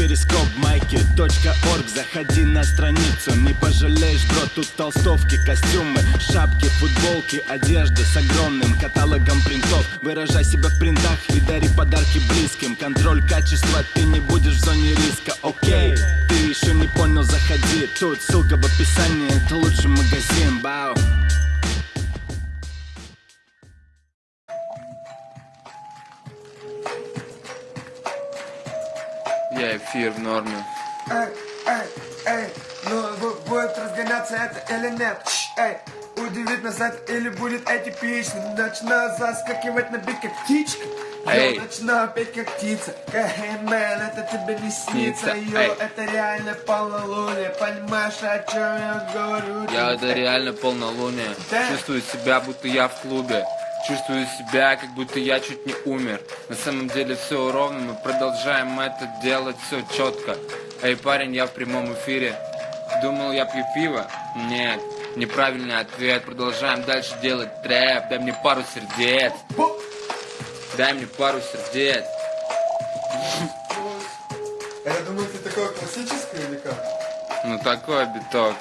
перископ майки .орг. Заходи на страницу, не пожалеешь, бро Тут толстовки, костюмы, шапки, футболки Одежда с огромным каталогом принтов. Выражай себя в принтах и дари подарки близким. Контроль качества, ты не будешь в зоне риска, окей Ты еще не понял, заходи. Тут ссылка в описании, это лучший магазин, бау эфир в норме. Эй, эй, эй, ну бу- будет разгоняться это или нет? Эй, удивит нас это или будет этипично? Начну заскакивать на бит как птичка. Эй. Я начну петь как птица. Мэн, это тебе не снится. Йо, это реально полнолуние. Понимаешь, о чем я говорю? Я это реально полнолуние. Да. Чувствую себя, будто я в клубе. Чувствую себя, как будто я чуть не умер. На самом деле все ровно, мы продолжаем это делать все четко. Эй, парень, я в прямом эфире. Думал, я пью пиво? Нет. Неправильный ответ. Продолжаем дальше делать трэп. Дай мне пару сердец. Дай мне пару сердец. Я думаю, ты такое классическое или как? Ну такой биток.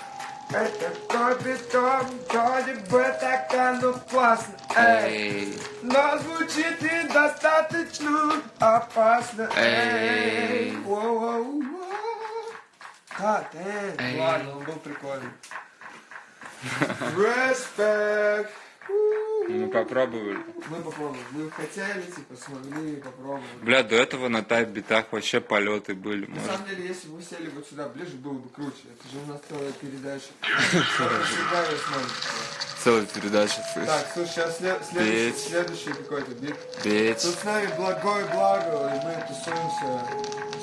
Это такой биток, вроде бы так оно классно. Эй. Эй. Но звучит недостаточно опасно. Эй. Воу-воу-воу. God damn. Эй. Ладно, он был прикольный. Респект. Мы попробовали. Мы попробуем. Мы хотели, типа, смогли, попробовали. Бля, до этого на тайп-битах вообще полеты были. На Может. самом деле, если бы мы сели вот сюда ближе, было бы круче. Это же у нас целая передача. Целая передача. Так, слушай, сейчас след- следующий, следующий какой-то бит. Бить. Тут с нами благой благо, и мы тусуемся,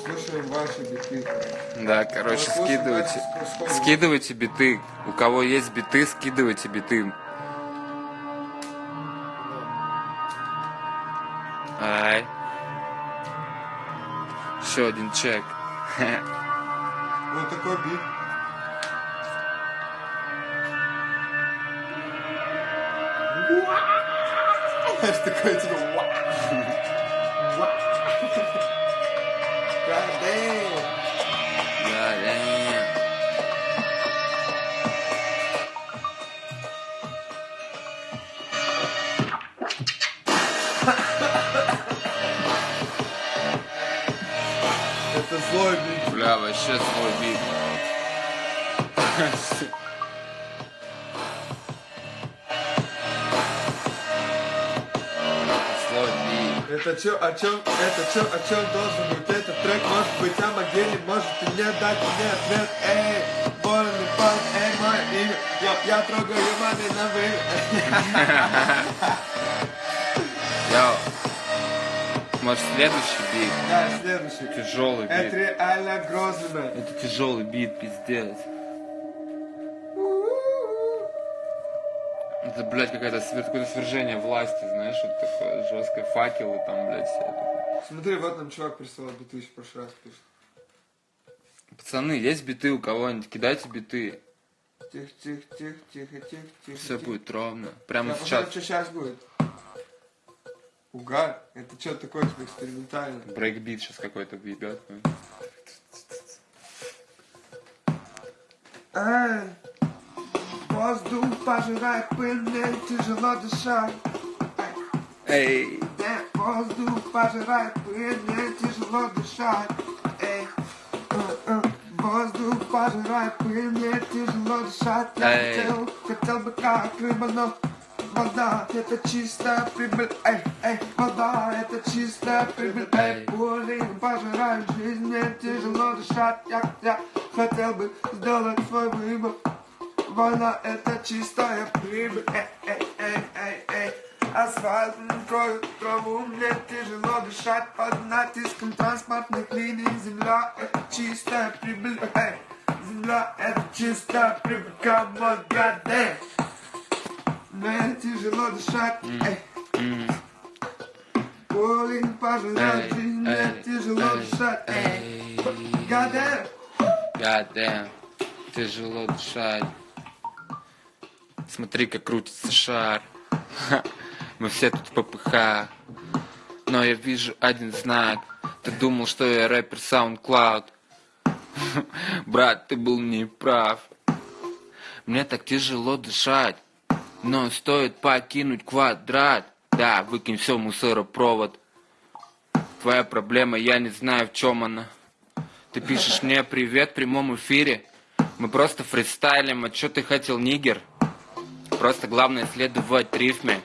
слушаем ваши биты. Да, короче, скидывайте. Скидывайте биты. У кого есть биты, скидывайте биты. Ай. Еще один чек. Вот такой бит. Знаешь, такой типа ва. Ва. God damn. Это злой бит. Бля, вообще свой бит. Это чё, о чем, это чё, о чем должен быть этот трек? Может быть о могиле, может и мне дать мне ответ. Эй, больный парень, эй, мое имя. Я, я трогаю на вы. Йоу. Может следующий бит? Да, следующий. Тяжелый Это бит. реально грозный, man. Это тяжелый бит, пиздец. Это, блядь, какая-то свер... какое-то свержение власти, знаешь, вот такое жесткое, факелы там, блядь, все это. Смотри, вот нам чувак прислал биты еще в прошлый раз пишет. Пацаны, есть биты у кого-нибудь? Кидайте биты. Тихо, тихо, тихо, тихо, тихо, тихо. Все тихо. будет ровно. Прямо Я в посмотрю, что сейчас будет. Угар? Это что такое типа экспериментально? Брейкбит сейчас какой-то въебет. Эй, воздух пожирает пыль, мне тяжело дышать. Эй, Да, воздух пожирает пыль, мне тяжело дышать. Эй, э, э, воздух пожирает пыль, мне тяжело дышать. Я Эй. хотел, хотел бы как рыба, но вода это чистая прибыль. Эй, эй, вода это чистая прибыль. Эй, боли пожирают жизнь, мне тяжело дышать. Я, я хотел бы сделать свой выбор. Война это чистая прибыль. Эй, эй, эй, эй, эй. Асфальт кроет траву, мне тяжело дышать под натиском транспортных линий. Земля это чистая прибыль. Эй, земля это чистая прибыль. Come on, goddamn. Мне тяжело дышать. Эй. Эй, жизнь, мне тяжело дышать. Эй. Goddamn. Goddamn, тяжело дышать. Смотри, как крутится шар. Мы все тут в ППХ. Но я вижу один знак. Ты думал, что я рэпер SoundCloud. Брат, ты был неправ. Мне так тяжело дышать. Но стоит покинуть квадрат. Да, выкинь все мусоропровод. Твоя проблема, я не знаю, в чем она. Ты пишешь мне привет в прямом эфире. Мы просто фристайлим, а что ты хотел, нигер? Просто главное следовать рифме.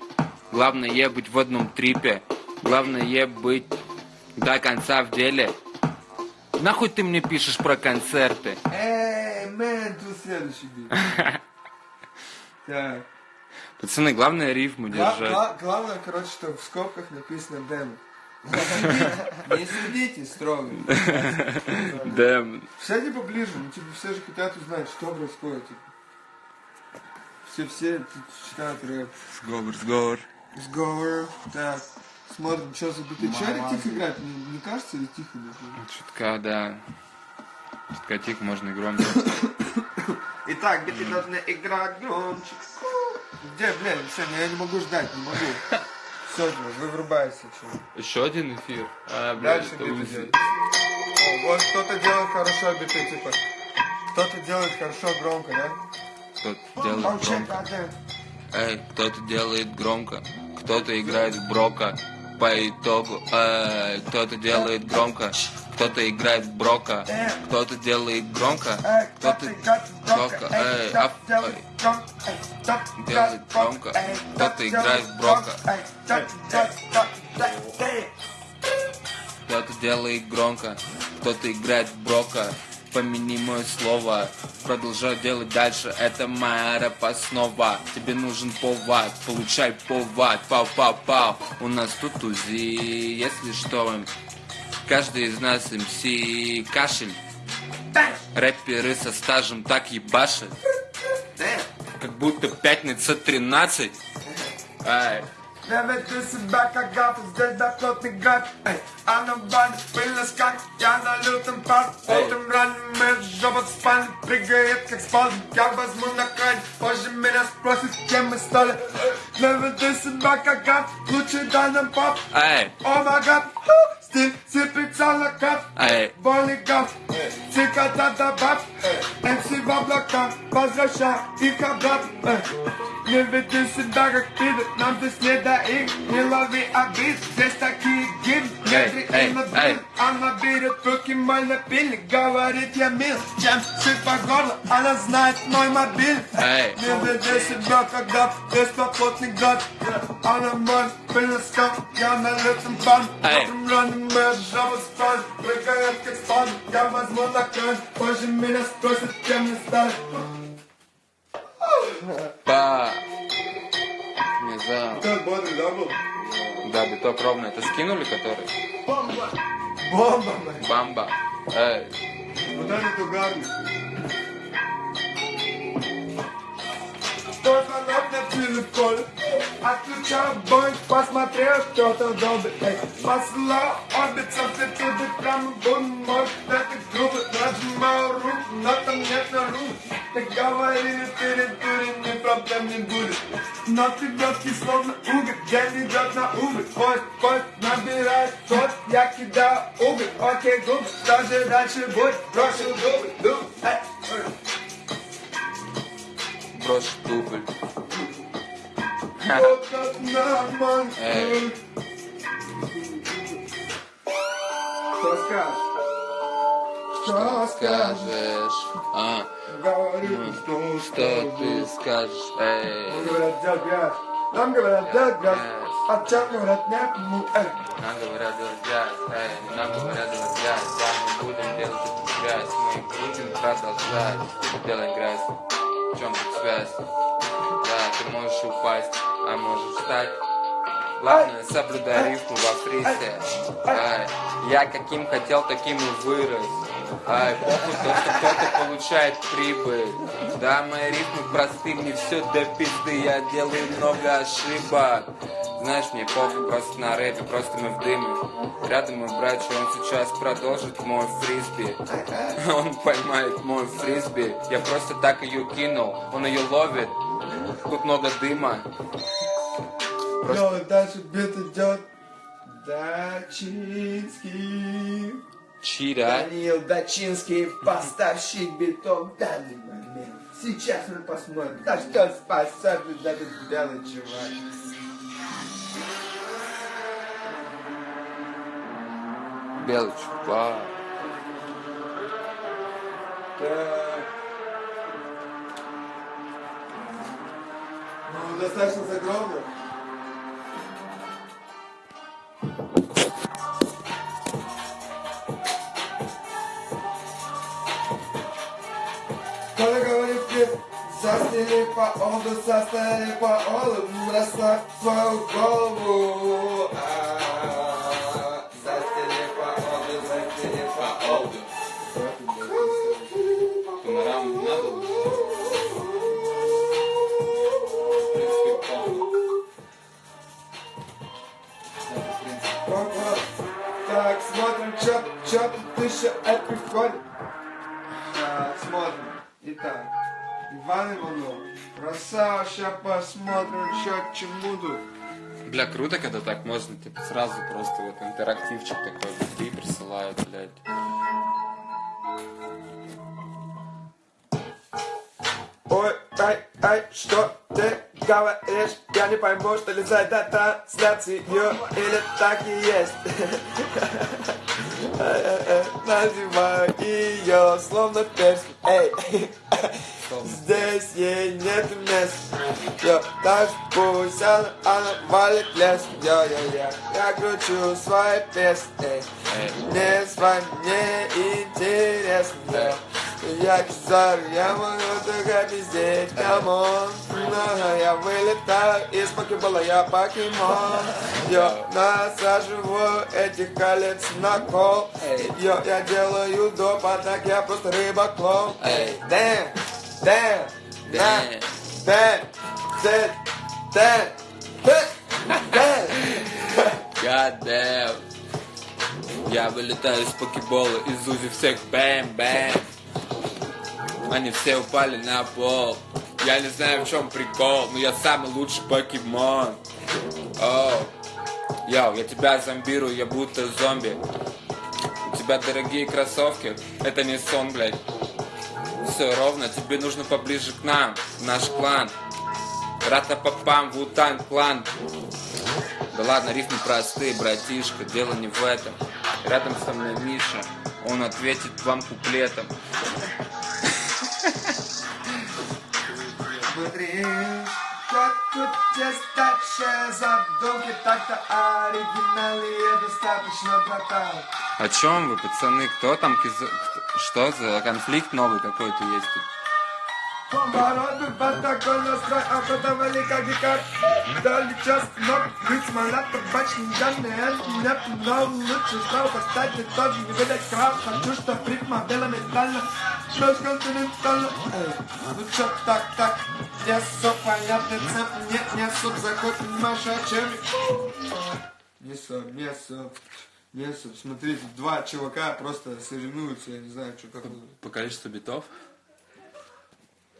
Главное быть в одном трипе. Главное быть до конца в деле. Нахуй ты мне пишешь про концерты? Эй, мэн, тут следующий бит. Так. Пацаны, главное рифму Гла- держать. гла- Главное, короче, что в скобках написано демо. Не судите, строго. Да, Сядьте поближе, ну типа все же хотят узнать, что происходит. Типа. Все, все читают рэп. сговор, сговор. Сговор. Так. Смотрим, что за биты. Че это тихо играть? Не, не кажется или тихо? нахуй? Чутка, да. Чутка тихо, можно и громче. Итак, биты должны играть громче. Где, блин, все, я не могу ждать, не могу. Все, вы врубаетесь. чё. Еще один эфир. А, блядь, Дальше биты Узи. делать. О, Вот кто-то делает хорошо биты, типа. Кто-то делает хорошо громко, да? Кто-то делает громко. Эй, кто-то делает громко, кто-то играет в брока. По итогу, эй, кто-то делает громко, кто-то играет в брока, кто-то делает громко, кто-то громко, эй, ап, эй. делает громко, кто-то играет в брока. Кто-то делает громко, кто-то играет в брока. Помяни мое слово, продолжай делать дальше, это моя рэп-основа. Тебе нужен повод, получай повод, пау-пау-пау. У нас тут УЗИ, если что, каждый из нас МС кашель. Рэперы со стажем так ебашат, как будто пятница 13. Ай. Не веди себя как гаф, здесь доплотный гад Эй, а на бане пыльный скак, я на лютом пар Эй. Утром ранним моя жопа в спальне прыгает как спазм Я возьму на край, позже меня спросят, кем мы стали Не веди себя как гаф, лучше дай нам пап Эй, О май гад, стиль сыпется на кап эй, Больный гаф, цикада да баб МС в облака, возвращай их обратно Эй, Не веди себя как пидор, нам здесь не до их Не лови обид, здесь такие гимн Не Эй, дри эй, им на эй. блин Она берет в руки мой напильник Говорит я мил, чем сыт по горло Она знает мой мобиль веди себя когда здесь плотный гад. Она мой скаф, я на лютом пан. Рано моя жаба спать Прыгает как спан, я возьму кран Позже меня спросят, кем мне стать па. Не знаю. Как да, был? Да, биток ровно. Это скинули, который? Бомба! Бомба! Бамба. Эй. Вот это угарно. Тот звонок на телефоне Отключал бой, посмотрел, кто-то добрый Эй, Посылал обе с амплитуды Прямо в мой это грубо Нажимал руку, но там нет на руку Ты говорили перед ни проблем не будет. Но ты легкий, словно уголь День идет на убыль Поезд, поезд набирает ход Я кидаю уголь, окей, губы Что же дальше будет? Брошу дубль, дубль эй. Брошу дубль. Эй. Что скажешь? Что скажешь? А, Говорю, ну, что что ты скажешь? Эй. Нам говорят, грязь. Нам говорят, грязь. А чем говорят, нет, ну, эй. Нам говорят грязь, эй, нам говорят грязь, да, мы будем делать эту грязь, мы будем продолжать делать грязь. Чем тут связь? Да, ты можешь упасть, а можешь встать. Главное, соблюдай рифму во фрисе. Ай, я каким хотел, таким и вырос. Ай, похуй то, что кто-то получает прибыль. Да, мои рифмы просты, мне все до пизды, я делаю много ошибок. Знаешь, мне похуй просто на рэпе, просто мы в дыме. Рядом мой братья, он сейчас продолжит мой фрисби. Он поймает мой фрисби. Я просто так ее кинул, он ее ловит. Тут много дыма. Просто дальше, бит идет. Дачинский. Чира. Даниил Дачинский, поставщик битов данный момент. Сейчас мы посмотрим, на что способен этот белый чувак. Так. Ну, достаточно загромно. Кто-то говорит, застели по олду, состояли по олду, расслабь свою голову. Еще приходит. Так, смотрим. Итак, Иван Иванов. Красава, сейчас посмотрим, чё к чему тут. Бля, круто, когда так можно, типа, сразу просто вот интерактивчик такой внутри присылают, блядь. Ой, ай, ай, что ты говоришь? Я не пойму, что ли за это трансляцию или так и есть. Называю ее словно перстень. Эй, здесь ей нет места. Йо, так пусть она, она валит лес. Йо, йо, я, я кручу свои песни. Мне с вами интересно. Я кизар, я могу только пиздеть, come on я вылетаю из покебола, я покемон. Йо, насаживаю этих колец на кол. Йо, я делаю доп, а так я просто рыба-клоун Эй, дэм, дэм, на, дэм, дэм, дэм, дэм God damn. Я вылетаю из покебола, из узи всех бэм-бэм. Они все упали на пол. Я не знаю, в чем прикол, но я самый лучший покемон. Оу. Йоу, я тебя зомбирую, я будто зомби. У тебя дорогие кроссовки, это не сон, блядь. Все ровно, тебе нужно поближе к нам, наш клан. Ратапапам, Вутан клан. Да ладно, рифмы простые, братишка, дело не в этом. Рядом со мной Миша, он ответит вам куплетом. Смотри, как тут тестачая задумки Так-то оригинальные достаточно, братан О чем вы, пацаны? Кто там? кизо- Что за конфликт новый какой-то есть тут? Повороты под такой настрой Обладовали как гикар Дали час ног Быть смола табачный данные Нет, но лучше стал поставить И тоже не выдать крав Хочу, чтоб ритма была металла Межконтинентально Эй, ну чё так, так? Не все понятно, цеп? Нет, не суп, заход, понимаешь, о чем? Не суп, не суп Не суп, смотрите, два чувака просто соревнуются, я не знаю, что как По количеству битов?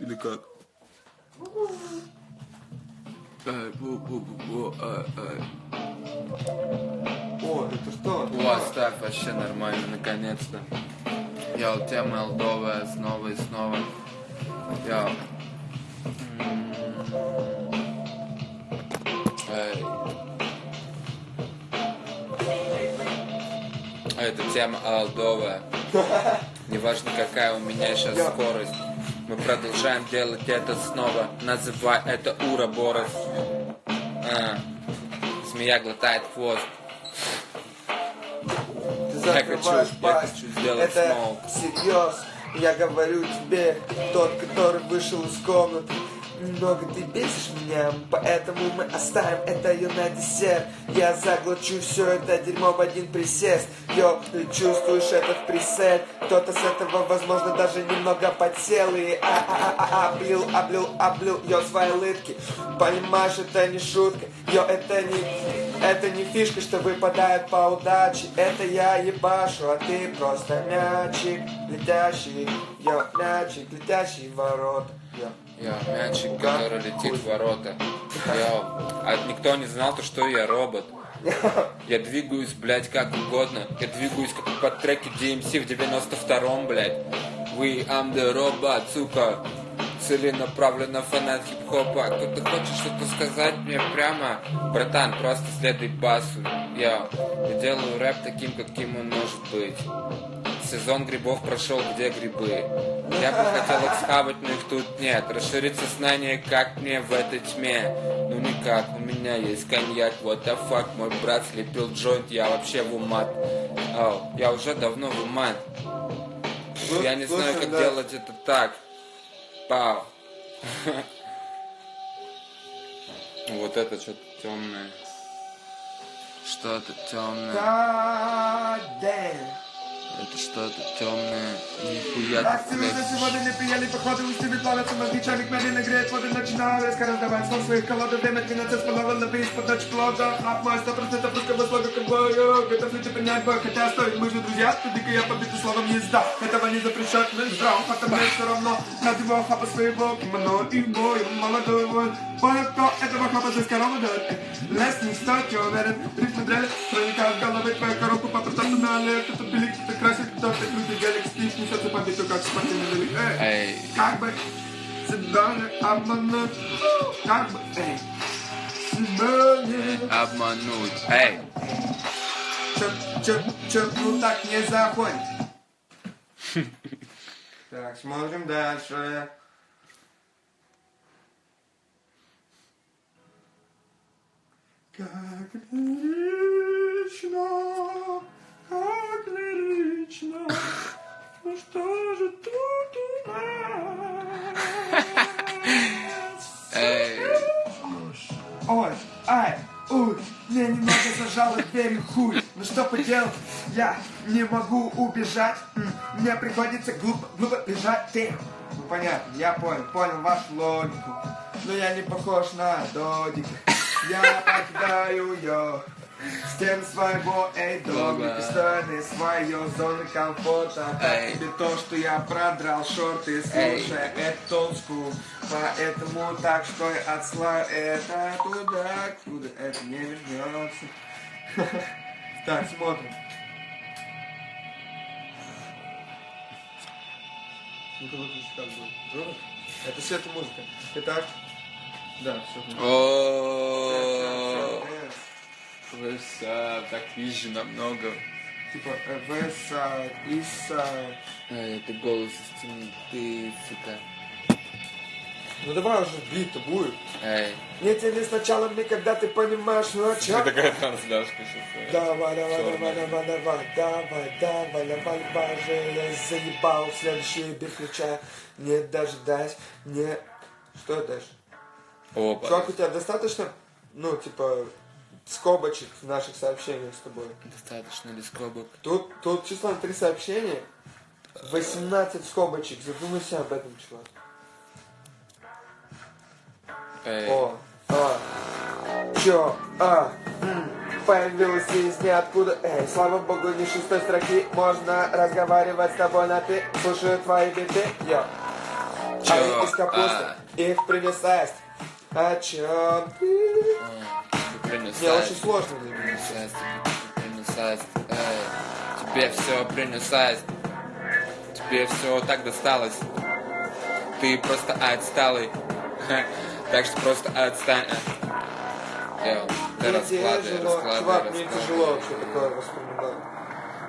Или как? Эй, бу-бу-бу-бу, эй, эй. О, это что? О, оставь, вообще нормально, наконец-то. Я у тебя молдовая снова и снова. Я. Эй. А Это тема алдовая. Неважно, какая у меня сейчас скорость. Мы продолжаем делать это снова. Называй это Ураборос. А. Змея глотает хвост. Ты Я хочу- я хочу сделать Это смол. всерьез. Я говорю тебе, тот, который вышел из комнаты. Много ты бесишь меня, поэтому мы оставим это ее на десерт. Я заглочу все это дерьмо в один присест. Йо, ты чувствуешь этот пресет? Кто-то с этого, возможно, даже немного подсел и а а а а облил, облил, облил, йо, свои лытки. Понимаешь, это не шутка, йо, это не это не фишка, что выпадает по удаче Это я ебашу, а ты просто мячик Летящий, йо, мячик, летящий в ворота йо. Я мячик, который летит в ворота. Я, а никто не знал, то, что я робот. Я двигаюсь, блядь, как угодно. Я двигаюсь, как под треки DMC в 92-м, блядь. We am the robot, сука. Целенаправленно фанат хип-хопа. Кто-то хочет что-то сказать мне прямо? Братан, просто следуй басу. Я, я делаю рэп таким, каким он может быть. Сезон грибов прошел, где грибы? Я бы хотел их схавать, но их тут нет. Расширить сознание, как мне в этой тьме? Ну никак, у меня есть коньяк, what the fuck, мой брат слепил джойнт, я вообще в умат. Ау, я уже давно в умат. Я не знаю, как да. делать это так. Пау. Вот это что-то темное. Что-то темное. God damn. Это что-то темное. Нихуя Так, ты, блядь. сегодня не пьяли, походу, устами плавятся чайник медленно греет воду, начинаю резко раздавать сон своих колодов, время 12 сплавал на бейс под ночь плода, хап мой 100% русского слога ковбою, готов ли ты принять бой, хотя стоит, мы же друзья, туда я побитый словом езда, этого не запрещает мне здрав, потому все равно, над его хапа своего. Кимоно и в бою, молодой воин, понял, кто этого хапа здесь корова дает, лес не стоит, я уверен, рифмы дрели, проникают в головы твою коробку, по профессионале, кто-то пилик, кто-то крутый гелик, стив, несется по биту, как спортивный велик, эй. Эй, Как бы себя не обмануть, как бы, эй, себя не... обмануть. Эй, Чё, чё, чё, ну так не заходит. Так, смотрим дальше. Как лирично, как лирично, ну что же тут у нас? Ой, ай, уй, мне немного зажало дверь хуй. Ну что поделать, я не могу убежать. Мне приходится глупо, глупо бежать. Ты, ну понятно, я понял, понял вашу логику. Но я не похож на Додика. Я покидаю ее. Стен своего, эй, Дома. пистолеты, свое зоны комфорта. Эй. тебе то, что я продрал шорты, слушай, old school. Поэтому так что я отслаю это туда, куда это не вернется. Так, смотрим. Ну-ка выключи как бы. Жора? Это свет и музыка. Итак, да, все. Веса, так вижу намного. Типа, э, Eastside. Эй, это голос из темноты, сука. Ну давай уже бит-то будет. Эй, Не тебе сначала мне, когда ты понимаешь, ну о чем. такая трансляшка сейчас. Давай, давай, давай, давай, давай, давай, давай, давай, давай, же я заебал следующий бит включая, не дожидаясь, не... Что дальше? Опа. Чувак, у тебя достаточно, ну, типа, скобочек в наших сообщениях с тобой? Достаточно ли скобок? Тут, тут число три сообщения, 18 скобочек, задумайся об этом, чувак. Эй, О, а, чё, а, м, появилась из ниоткуда, эй, слава богу, не шестой строки, можно разговаривать с тобой на ты, слушаю твои биты, йо. Чё, А из капусты, а? их принес аист. О чём ты? Ты принес Не, очень сложно для меня. принес аист, ты принес аист. Эй, тебе все принес аист. Тебе все так досталось. Ты просто отсталый. Так что просто отстань. Йо, ты Мне раскладывай, тяжело, раскладывай, чувак, мне раскладывай. тяжело вообще такое воспринимать.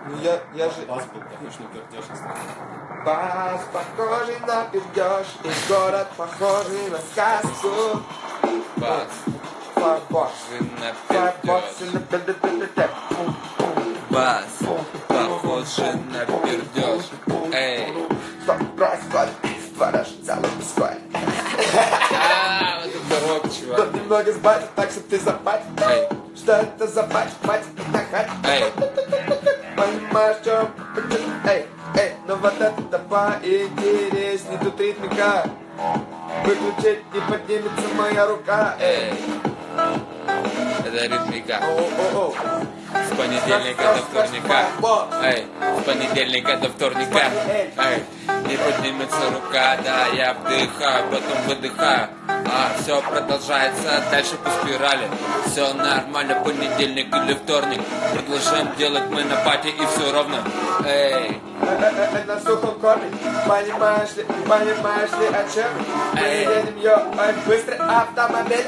Ну я, я же... Бас был похож на пердеж Бас похожий на пердеж, и город похожий на сказку. Бас, На Фарбокс пердеж. на пердеж. Бас, похожий на пердеж. Эй, Что происходит? Ворож целый мужской. а, вот это рок, чувак. Тут немного сбавить, так что ты забать. Эй, Что это за бать? Бать, это хать. эй, Понимаешь, чем? Эй, эй, ну вот это поинтересней тут ритмика. Выключить не поднимется моя рука. Эй. Это ритмика. С понедельника до вторника. Эй, с понедельника до вторника. Эй, не поднимется рука, да, я вдыхаю, потом выдыхаю. А все продолжается дальше по спирали. Все нормально, понедельник или вторник. Продолжаем делать мы на пати и все ровно. Эй, На сухом корме Понимаешь ли, понимаешь ли о чем Мы Эй. едем, йо, ой, быстрый автомобиль.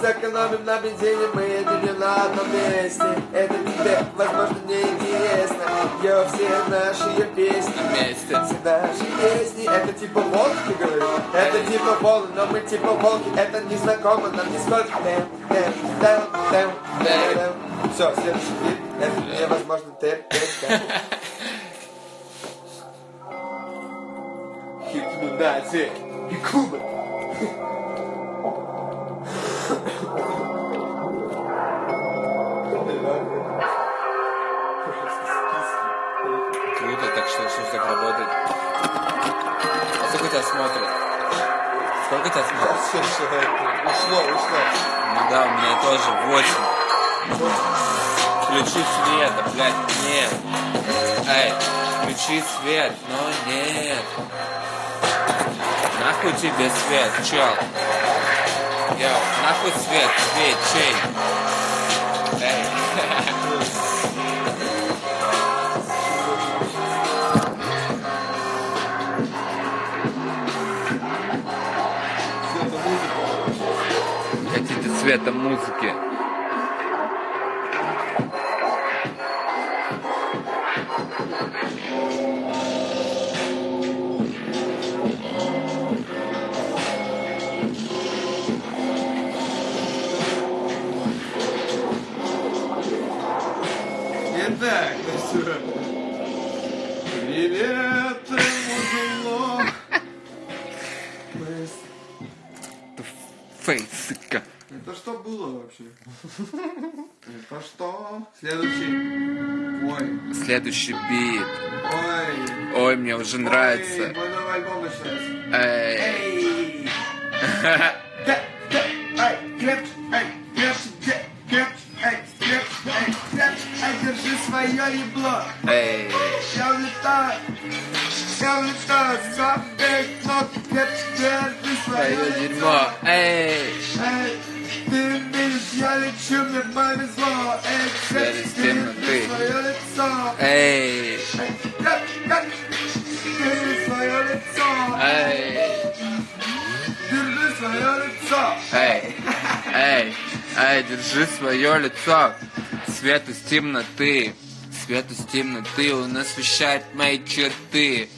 Сэкономим на бензине, мы едем на одном месте. Это тебе, возможно, не интересно Йо, все наши песни. На месте. Все наши песни, это типа волк, ты говоришь? Это типа волны, но мы типа волки, это не знакомо нам нисколько. Все, следующий хит, это невозможно Хипнодация и Куба. Круто, так что все так работает. А сколько тебя смотрит? Сколько тебя смотрит? Ушло, ушло. Ну да, у меня тоже 8. Включи свет, да, блядь, нет. Эй, включи свет, но нет. Нахуй тебе свет, чел. Йо, нахуй свет, свет, чей. Эй. Хотите цвета музыки? Было вообще? Это что? Следующий. Ой, Следующий бит. ой. Ой, мне уже Ой, нравится. мой новый альбом начинается. Эй. Эй! Держи свое ебло. Эй. Я улетаю, я улетаю, забей крепче, держи свое дерьмо. Эй. Эй, я лечу, мне повезло. Эй, Через держи свое лицо. Эй. Держи свое лицо. Эй. Держи свое лицо. Эй. Эй. Эй, держи свое лицо. Свет из темноты. Свет из темноты, он освещает мои черты.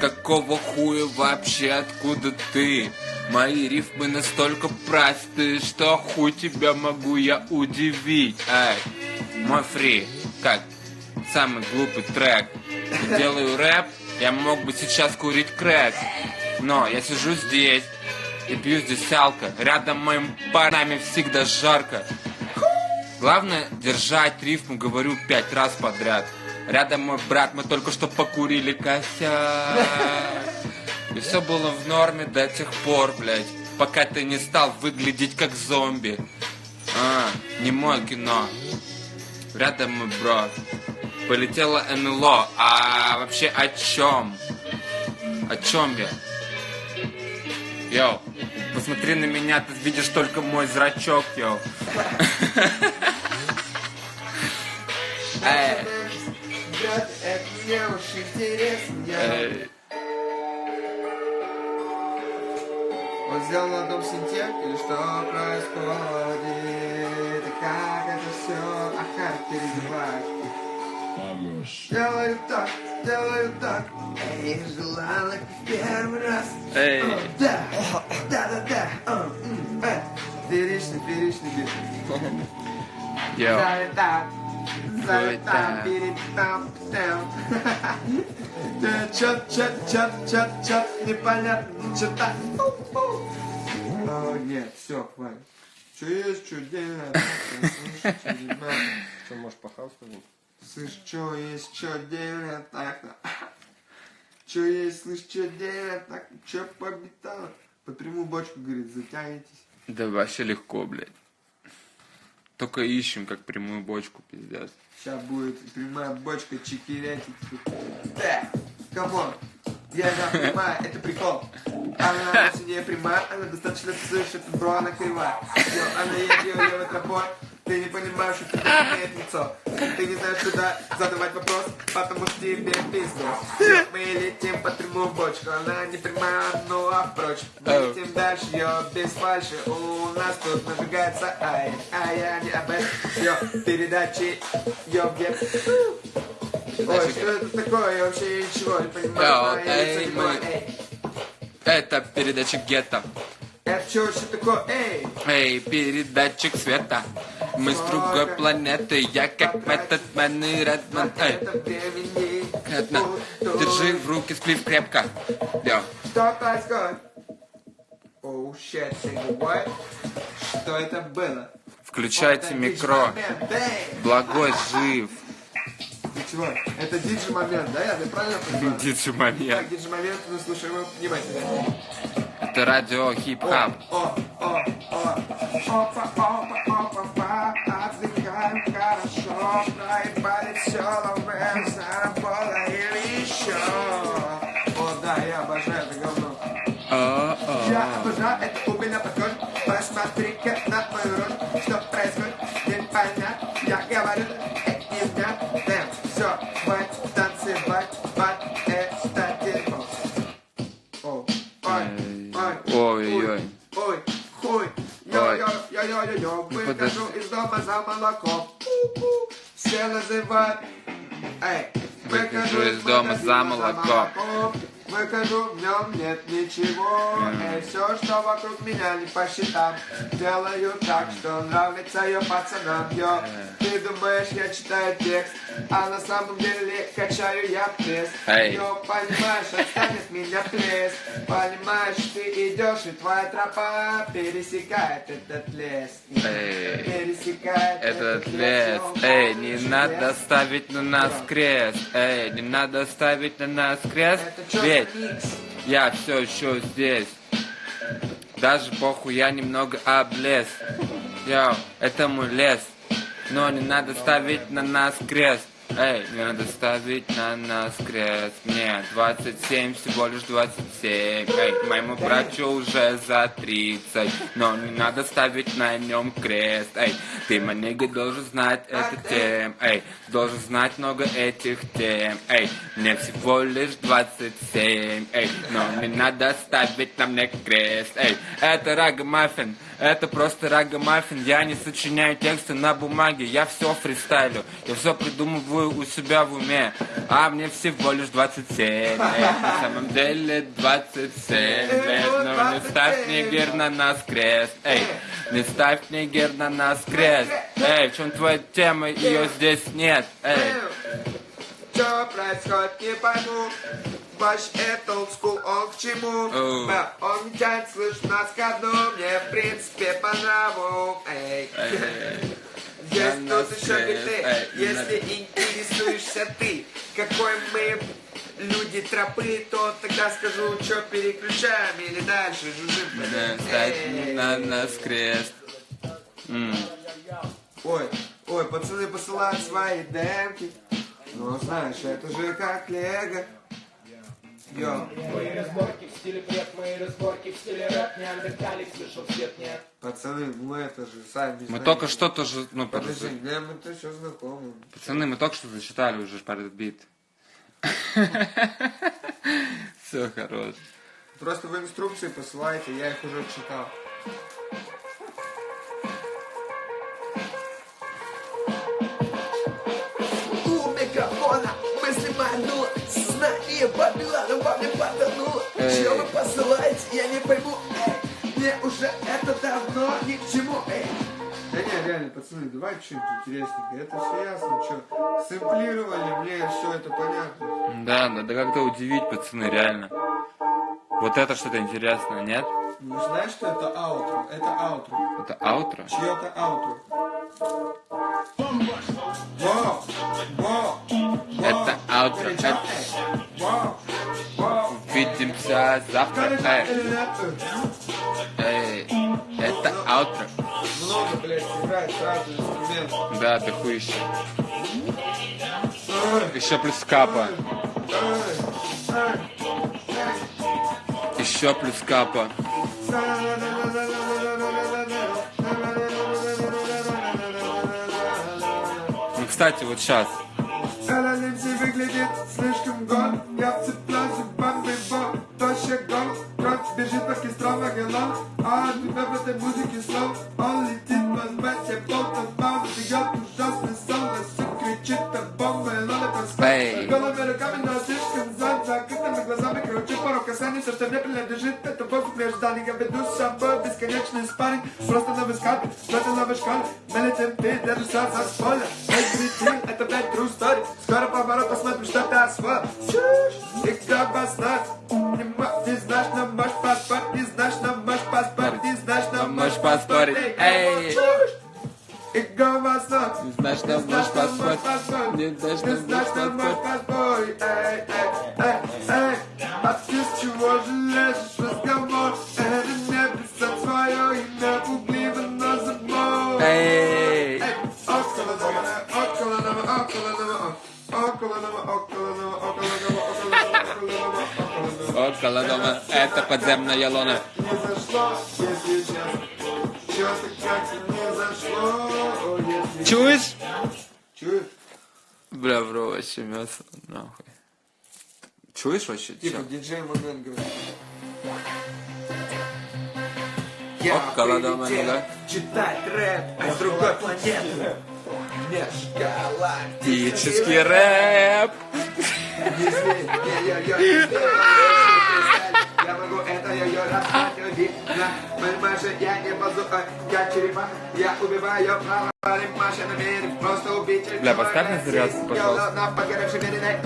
Какого хуя вообще, откуда ты? Мои рифмы настолько просты, что хуй тебя могу я удивить. Эй, мой фри, как самый глупый трек. Делаю рэп, я мог бы сейчас курить крэк. Но я сижу здесь и пью здесь алко. Рядом моим парнями всегда жарко. Главное держать рифму, говорю пять раз подряд. Рядом мой брат, мы только что покурили косяк. И все было в норме до тех пор, блядь, пока ты не стал выглядеть как зомби. А, не мое кино. Рядом мой брат. Полетело НЛО. А вообще о чем? О чем я? Йоу, посмотри на меня, ты видишь только мой зрачок, йоу. Эй, Брат, это мне уж интересно. Эй. Он сделал на одном синте, или что происходит? И как это все охарактеризовать? Делаю так, делаю так. Эй, желала в первый раз. Эй. О, Да, да, да, да. О, м, э. Фееричный, фееричный бит. Йоу. Залетал, залетал, Залетал. перетал, там. Да, чат, чат, чат, чат, чат, непонятно, что-то. О, нет, все, хватит. Что есть, что делать? Что, можешь по пойдем? Слышь, что есть, что делать, так-то. Что есть, слышь, что делать, так, что по битам? Под прямую бочку, говорит, затянетесь. Да вообще легко, блядь. Только ищем, как прямую бочку, пиздец. Сейчас будет прямая бочка чекирятики. Так, камон. Я да, прямая, это прикол. Она вовсе не прямая, она достаточно слышит, бро, она кривая. Всё, она едет левой тропой. Ты не понимаешь, что тебе имеет лицо. Ты не знаешь, куда задавать вопрос, потому что тебе пизду. Мы летим по прямую бочку, она не прямая, ну а впрочем. Мы летим дальше, ее без фальши. У нас тут нажигается ай, а я не об этом. Передачи, ее где Ой, что это такое? Я вообще ничего не понимаю. Эй, Это передача гетто. Это что вообще такое? Эй! Эй, передатчик света. Мы с другой планеты, я как Мэтт-мен и Редман. Эй. Кэтна, держи в руки сплив крепко. Йо. Что происходит? Оу, щет? Что это было? Включайте микро. Благой жив. Ты чего? Это диджи момент, да? Я правильно понимаю? Диджи Так, момент. диджи момент, мы слушаем его внимательно. Это радио хип-хап. Отдыхаем хорошо. Все, ловим, еще. О, да, я обожаю это говно. Я обожаю это у меня подход. Посмотри-ка на мою рожу, выхожу из дома за молоком. Все называют, эй, Выхожу из дома за молоком. Выхожу, в нем нет ничего. Эй, все, что вокруг меня не по счетам. Делаю так, что нравится ее пацанам. Йо, ты думаешь, я читаю текст, а на самом деле качаю я пресс. Йо, понимаешь, отстань от меня плес. Понимаешь, ты идешь, и твоя тропа пересекает этот лес. Пересекает Этот лес, эй, не надо ставить на нас крест, эй, не надо ставить на нас крест, ведь микс? я все еще здесь. Даже похуй, я немного облез. Йоу, это мой лес, но не надо ставить на нас крест. Эй, не надо ставить на нас крест. Мне 27, всего лишь 27. Эй, моему брату уже за 30. Но не надо ставить на нем крест. Эй, ты, манига, должен знать эту тем. Эй, должен знать много этих тем. Эй, мне всего лишь 27. Эй, но не надо ставить на мне крест. Эй, это рага-маффин. Это просто рага-маффин. Я не сочиняю тексты на бумаге. Я все фристайлю. Я все придумываю у себя в уме. А мне всего лишь 27. Эй, на самом деле 27 лет. Но не ставь нигер на нас крест. Эй, не ставь нигер на нас крест. Эй, в чем твоя тема? Ее здесь нет. Эй. Что происходит, не пойму. Ваш это school, он к чему? Оу. Да, он не тянет, слышь, нас ко дну. Мне, в принципе, по нраву. Эй. Эй. Есть на тут еще биты. Эй, Если интересуешься ты, какой мы люди тропы, то тогда скажу, что переключаем или дальше жужжим. Эй. на нас крест. Ой, ой, пацаны посылают свои демки. Ну, знаешь, это же как лего. Йо, Мои разборки в стиле бред, мои разборки в стиле рэп Неандерталик слышал свет нет пацаны, ну это же сами Мы знаете. только что тоже, ну, Подожди, подожди. мне мы-то еще знакомы. Пацаны, мы только что зачитали уже под этот бит. Все хорош. Просто в инструкции посылайте, я их уже читал. Бабилана во мне потонуло. Чего вы посылаете, я не пойму Эй, мне уже это давно ни к чему Эй. Да не, реально, пацаны, давайте что-нибудь интересненькое Это все ясно, что Сэмплировали, мне все это понятно Да, надо как-то удивить, пацаны, реально. Вот это что-то интересное, нет? Ну знаешь, что это аутро? Это аутро Это аутро? Чье-то аутро Во! Во! Во! Это аутро. Горячо? Во! Увидимся завтра. Эй, эй, это аутро. Много, блядь, играет. сразу инструмент. Да, дохуище. Еще плюс капа. Еще плюс капа. Ну, кстати, вот сейчас. Выглядит слишком год Я бежит кистрам вагоном А от тебя в этой музыке слов Он летит по сбате Болтом бомбы Бьет ужасный сон. На все кричит о бомбе Лоли Эй. по Голыми руками, но слишком за закрытыми глазами Кручу пару касаний Все, что мне принадлежит Это воздух между дальних Я веду с собой бесконечный спарринг Просто новый скат В этой новой школе Мы летим вперед Держусь за спойлер Эй, прикинь, это опять true story Скоро поворот, посмотрим, что ты освоил Чушь, и как баснать не знаешь, нам маш паспорт, не знаешь, нам маш паспорт, не знаешь, нам маш паспорт. Эй! И голосок. Не знаешь, нам маш не знаешь, нам маш паспорт. Эй, эй. около дома. Это подземная лона. Чуешь? Чуешь? Бля, в рот мясо, нахуй. Чуешь вообще? Типа диджей Мумен говорит. Я около дома, ну да? Читать рэп а с другой планеты. Межгалактический рэп. рэп йо-йо рассказать, видно Понимаешь, я не базука, я черепа Я убиваю право, Маша намерен просто убить Бля, поставь на зарядку, пожалуйста. на погоревшей вериной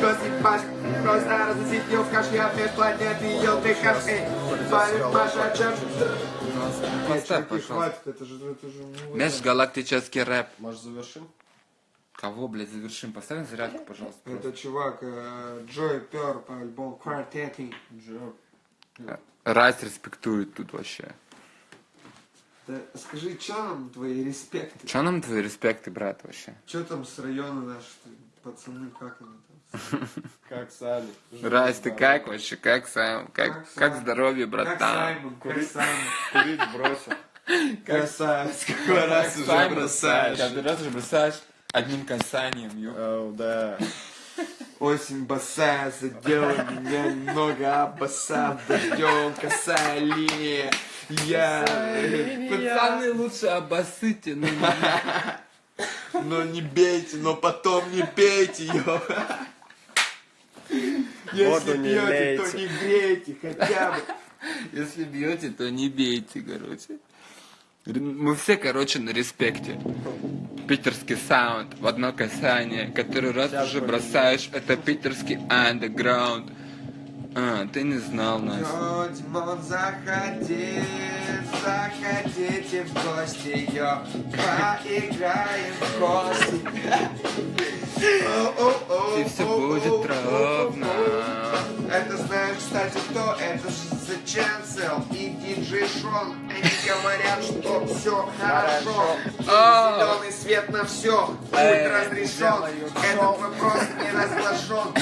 Косик Маш, просто разносить ее в кашке от межпланеты, ее ты кашки Парень Маша, чем? Поставь, пожалуйста. Хватит, это же, это же... Межгалактический рэп. Может, завершим? Кого, блядь, завершим? Поставь на зарядку, пожалуйста. Это чувак э, Джой Пер по альбому Quartet. Райс респектует тут вообще. Да скажи, что нам твои респекты? Че нам твои респекты, брат, вообще? Что там с района наши пацаны, как они там? Как сами. Райс, ты как вообще? Как сам? Как, Как как здоровье, Как братан? Саймон, как Саймон. Курить бросил. Красавец, какой раз уже бросаешь. Каждый раз уже бросаешь одним касанием, ё. Оу, да. Осень босая, задела меня немного, обоссав дождем, косая линия. Я... Пацаны, лучше обоссыте, ну Но не бейте, но потом не пейте ее. Если Воду не пьете, то не грейте хотя бы. Если бьете, то не бейте, короче. Мы все, короче, на респекте. Питерский саунд в одно касание, который раз уже бросаешь, это питерский андеграунд. А, ты не знал нас. Димон, заходи, заходите в гости, йо, поиграем в кости. О-о-о, И все будет ровно. Это знаешь, кстати, кто? Это же The Chancel и диджей Шон. Они говорят, что все хорошо. А. Зеленый свет на все Эй, будет разрешен. Этот вопрос не разглашен.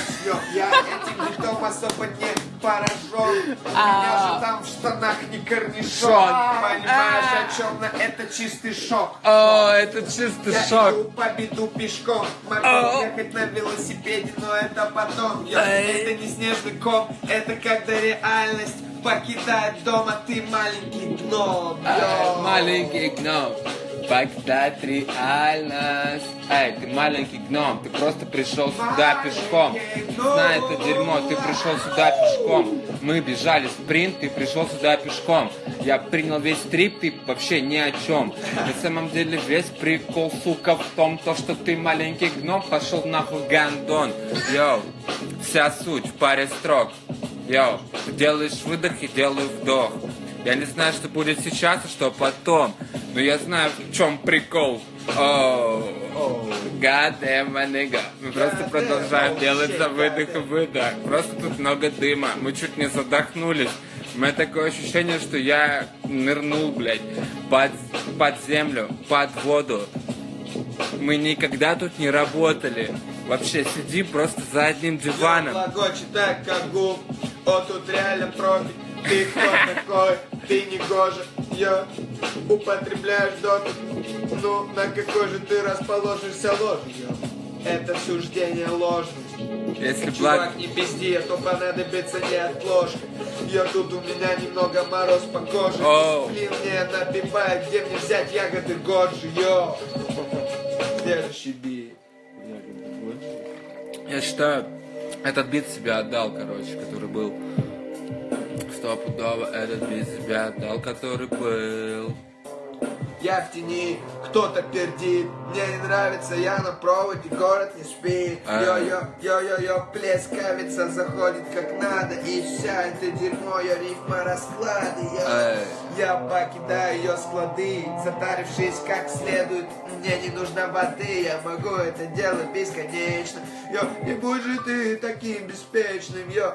Я этим битом особо не поражен. У меня же там в штанах не корнишон. Шон. Понимаешь, о чем на это чистый шок. О, это чистый Я шок. иду по беду пешком Могу ехать на велосипеде, но это потом. Это не снежный ком, это когда реальность покидает дом, а ты маленький гном Эй. Маленький гном, покидать реальность. Эй, ты маленький гном, ты просто пришел сюда пешком. Знай это дерьмо, ты пришел сюда пешком. Мы бежали спринт, ты пришел сюда пешком. Я принял весь трип, ты вообще ни о чем. На самом деле весь прикол, сука, в том, то, что ты маленький гном, пошел нахуй гандон. Йоу, вся суть в паре строк. Йоу, ты делаешь выдох и делаю вдох. Я не знаю, что будет сейчас и что потом, но я знаю, в чем прикол. Оу, God damn my nigga. Мы просто продолжаем делать за выдох и выдох. Просто тут много дыма. Мы чуть не задохнулись. У меня такое ощущение, что я нырнул, блядь, под, под землю, под воду. Мы никогда тут не работали. Вообще сидим просто за одним диваном. Глагочет так, как губ О, тут реально профи. Ты кто такой? Ты не гожа Йо Употребляешь доту Ну, на какой же ты расположишься ложью? Это суждение ложное. Если благ... Чувак, не пизди, а то понадобится неотложка Я тут у меня немного мороз по коже. Оу. Блин, мне набивает, где мне взять ягоды годжи, йо? Следующий бит Я считаю, этот бит себя отдал, короче, который был. Стопудово этот бит себя отдал, который был. Я в тени, кто-то пердит Мне не нравится, я на проводе, город не спит А. Йо-йо-йо-йо-йо, плескавица заходит как надо И вся это дерьмо, я рифма расклады йо. Эй. Я покидаю ее склады Затарившись как следует Мне не нужно воды, я могу это делать бесконечно Йо, не будь же ты таким беспечным, йо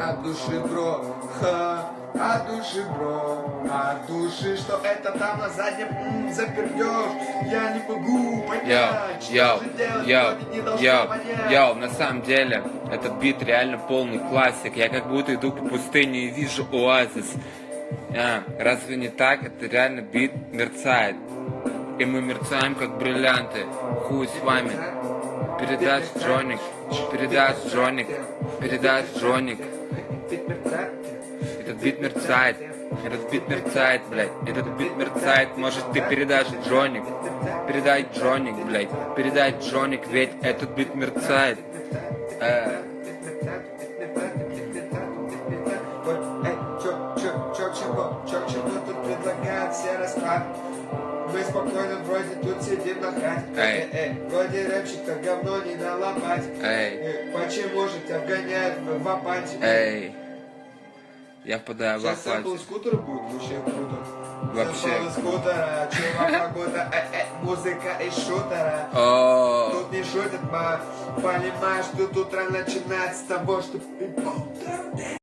от души, бро, ха, от души, бро, от души, что это там на заднем запердешь, я не могу Йоу, понять, что йоу, же делать, йоу, понять. на самом деле, этот бит реально полный классик. Я как будто иду по пустыне и вижу оазис. А, разве не так? Это реально бит мерцает. И мы мерцаем, как бриллианты. Хуй с вами. Передаст Джоник, передаст Джоник, передаст Джоник. Этот бит мерцает. Этот бит мерцает, блядь. Этот бит мерцает. Может, ты передашь Джоник. Передай Джоник, блядь. Передай Джоник, ведь этот бит мерцает. Э, на хате. Эй. эй, вроде рэпчик-то говно не на лопате. Эй. Э, Почему же тебя вгоняют в, апатию? эй. Я впадаю в Сейчас апатию. из скутера будет, вообще круто. Вообще. Из скутера, чувак, погода, э, э, музыка из шутера. О, Тут не шутят, ма, понимаешь, тут утро начинается с того, что...